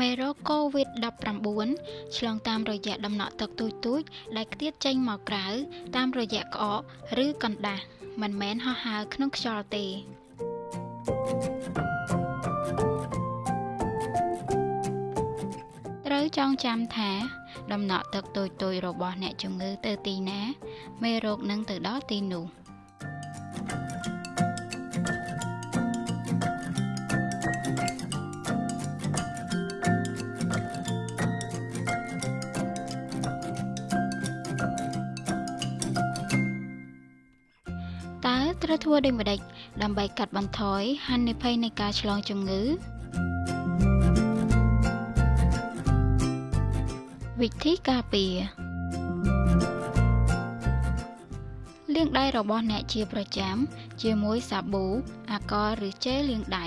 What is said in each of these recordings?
មេរោគ COVID-19 ឆ្លងតាមរយៈដំណក់ទឹកទូចៗដែលខ្ទាតចេញមកក្រៅតាមរយៈក្អកឬកណ្ដាស់មិនមែនហោះហើរក្នុងខ្យល់ទេត្រូវចងចាំថាដំណក់ទឹកតូចៗរបស់អ្នកជំងឺទៅទីណា មេរោគនឹងទៅដល់ទីនោះ ត្រូវធ្វើដូចម្តេចដើម្បីកាត់បន្ថយហានិភ័យនៃការឆ្លងជំងឺវិធីការពារលាងដៃរបស់អ្នកជាប្រចាំ ជាមួយសាប៊ូអាកុលឬជែលលាងដៃ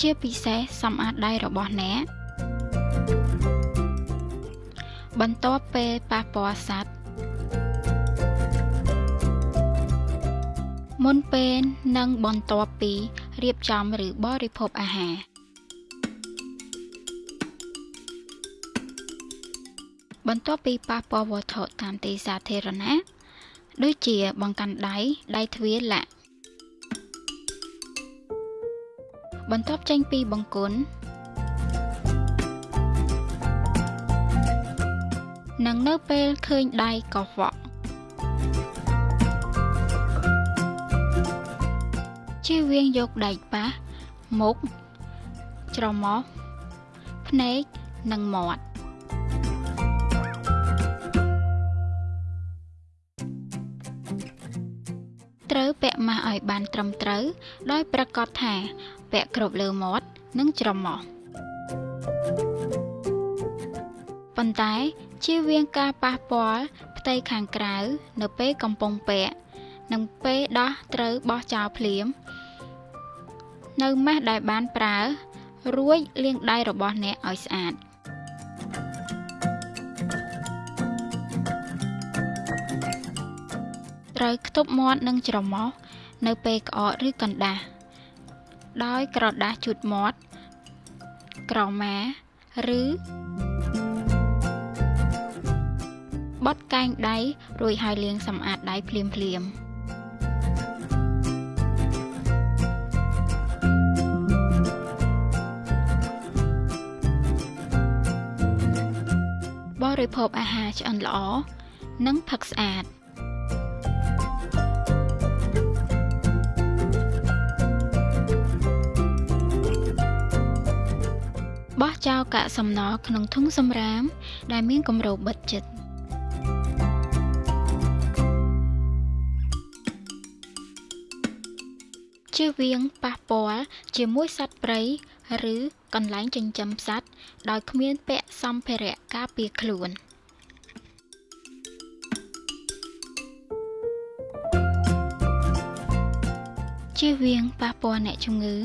ជាពិសេសសម្អាតដៃរបស់អ្នកបន្ទាប់ពេលប៉ះពាល់សត្វ មុនពេលនិងបន្ទាប់ពីរៀបចំឬបរិភោគអាហារបន្ទាប់ពីប៉ះពាល់វត្ថុតាមទីសាធារណៈដូចជាបង្កាន់ដៃដៃទ្វារលាក់បន្ទាប់ចេញពីបង្គន់និងនៅពេលឃើញដៃកខ្វក់ ជៀសវាងយកដែកប៉ះមុខច្រមុះភ្នែកនិងមាត់ត្រូវពាក់ម៉ាស់ឲ្យបានត្រឹមត្រូវ ដោយប្រាកដថាពាក់គ្រប់លើមាត់និងច្រមុះប៉ុន្តែជៀសវាងការប៉ះពាល់ផ្ទៃខាងក្រៅ នៅពេលកំពុងពាក់ និងពេលដោះត្រូវបោះចោលភ្លាម នៅម៉ាស់ដែលបានប្រើ រួចលាងដៃរបស់អ្នកឲ្យស្អាតត្រូវខ្ទប់មាត់និងច្រមុះនៅពេលក្អកឬកណ្ដាស់ដោយក្រដាសជូតមាត់ក្រមាឬបត់កែងដៃរួចហើយលាងសម្អាតដៃភ្លាមៗ រិភោគអាហារឆ្អិនល្អនិងផឹកស្អាតបោះចោលកាកសំណល់ក្នុងធុងសម្រាម ដែលមានគម្របបិទជិតជៀសវាងប៉ះពាល់ជាមួយសត្វព្រៃ ឬកន្លែងចិញ្ចឹមសត្វដោយគ្មានពាក់សម្ភារៈការពារខ្លួនជៀសវាងប៉ះពាល់អ្នកជំងឺ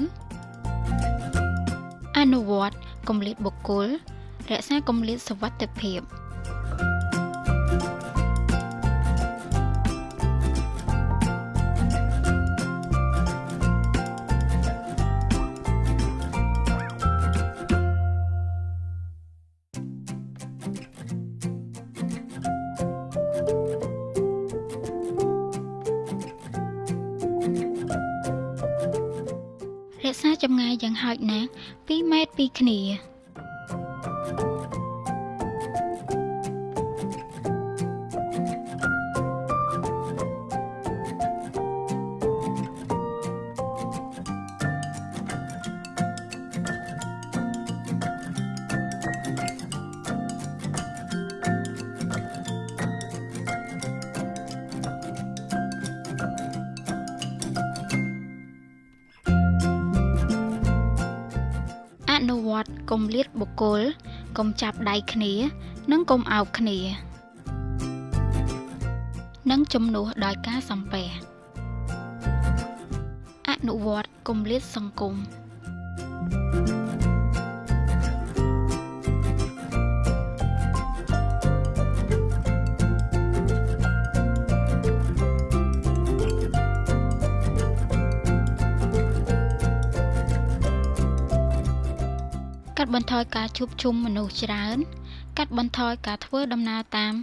អនុវត្តគម្លាតបុគ្គលរក្សាគម្លាតសុវត្ថិភាព ក្សាចម្ងាយយ៉ាងហោចណាស់2ម៉ែត្រពីគ្នា អនុវត្តកុំលាតបុគ្គលកុំចាប់ដៃគ្នា និងកុំអោបគ្នា និងជំនួសដោយការសំពះអនុវត្តកុំលាតសង្គម ត់បន្ថយការជួបជុំមនុស្សច្រើន កាត់បន្ថយការធ្វើដំណើរតាម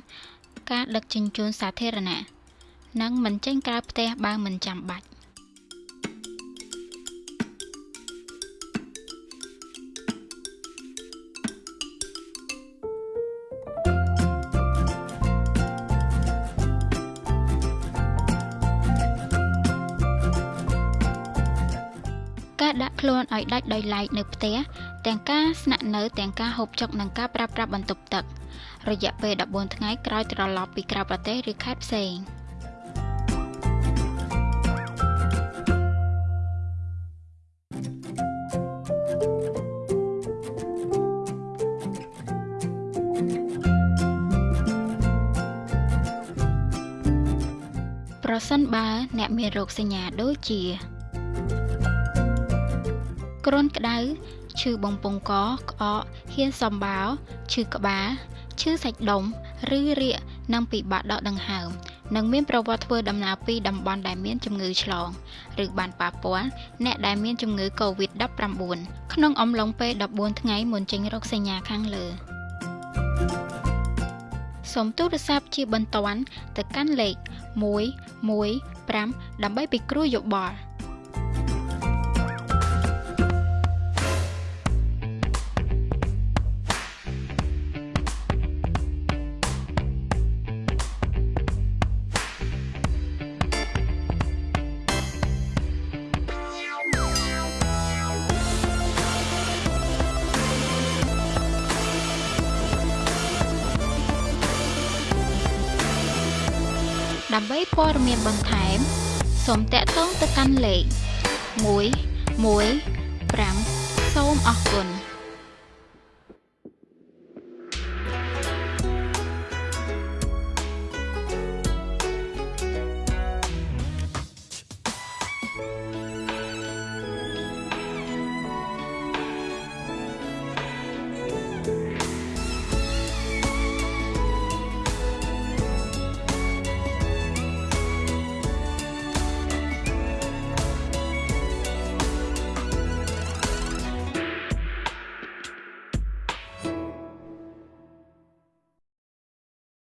ការដឹកជញ្ជូនសាធារណៈនិងមិនចេញក្រៅផ្ទះបើមិនចាំបាច់ការដាក់ខ្លួនឲ្យដាច់ដោយឡែកនៅផ្ទះ ទាំងការស្នាក់នៅទាំងការហូបចុកនិងការប្រើប្រាស់បន្ទប់ទឹក រយៈពេល14ថ្ងៃក្រោយត្រឡប់ពីក្រៅប្រទេសឬខេត្តផ្សេងប្រសិនបើអ្នកមានរោគសញ្ញាដូចជា គ្រុនក្តៅ ឈឺបំពង់កក្អកហ៊ានសំបោឈឺក្បាលឈឺសាច់ដុំឬរាកនិងពិបាកដកដង្ហើមនិងមានប្រវត្តិធ្វើដំណើរពីតំបន់ដែលមានជំងឺឆ្លងឬបានប៉ះពាល់អ្នកដែលមានជំងឺ Covid-19 ក្នុងអំឡុងពេល14ថ្ងៃមុនចេញរោគសញ្ញាខាងលើសូមទូរស័ព្ទជាបន្ទាន់ទៅកាន់លេខ115ដើម្បីពិគ្រោះយោបល់ ដើម្បីព័ត៌មានបន្ថែមសូមតាក់ទងទៅកាន់លេខ115សូមអរគុណ